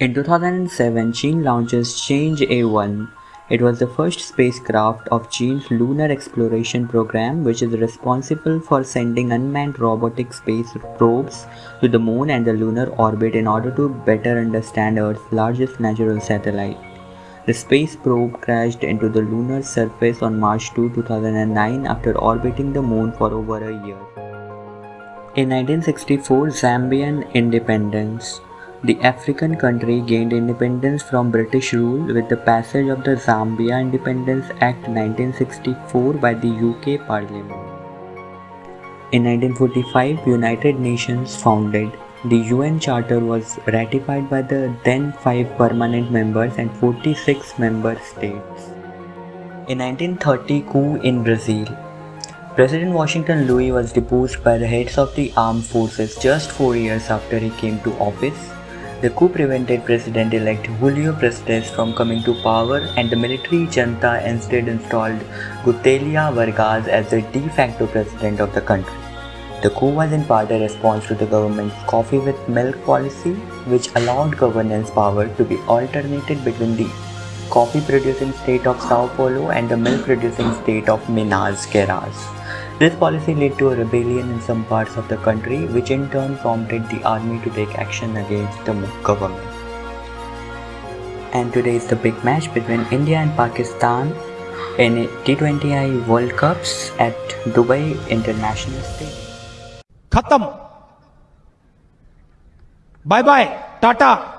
In 2007, China launches Chang'e 1. It was the first spacecraft of Chine's lunar exploration program, which is responsible for sending unmanned robotic space probes to the moon and the lunar orbit in order to better understand Earth's largest natural satellite. The space probe crashed into the lunar surface on March 2, 2009 after orbiting the moon for over a year. In 1964, Zambian independence. The African country gained independence from British rule with the passage of the Zambia Independence Act 1964 by the UK Parliament. In 1945, United Nations founded. The UN Charter was ratified by the then 5 permanent members and 46 member states. In 1930 coup in Brazil, President Washington Luiz was deposed by the heads of the armed forces just four years after he came to office. The coup prevented President-elect Julio Prestes from coming to power and the military junta instead installed Getulio Vargas as the de facto president of the country. The coup was in part a response to the government's coffee with milk policy, which allowed governance power to be alternated between the coffee producing state of Sao Paulo and the milk producing state of Minas Gerais. This policy led to a rebellion in some parts of the country which in turn prompted the army to take action against the government. And today is the big match between India and Pakistan in T20I World Cups at Dubai International Stadium. Khatam. Bye bye. Tata.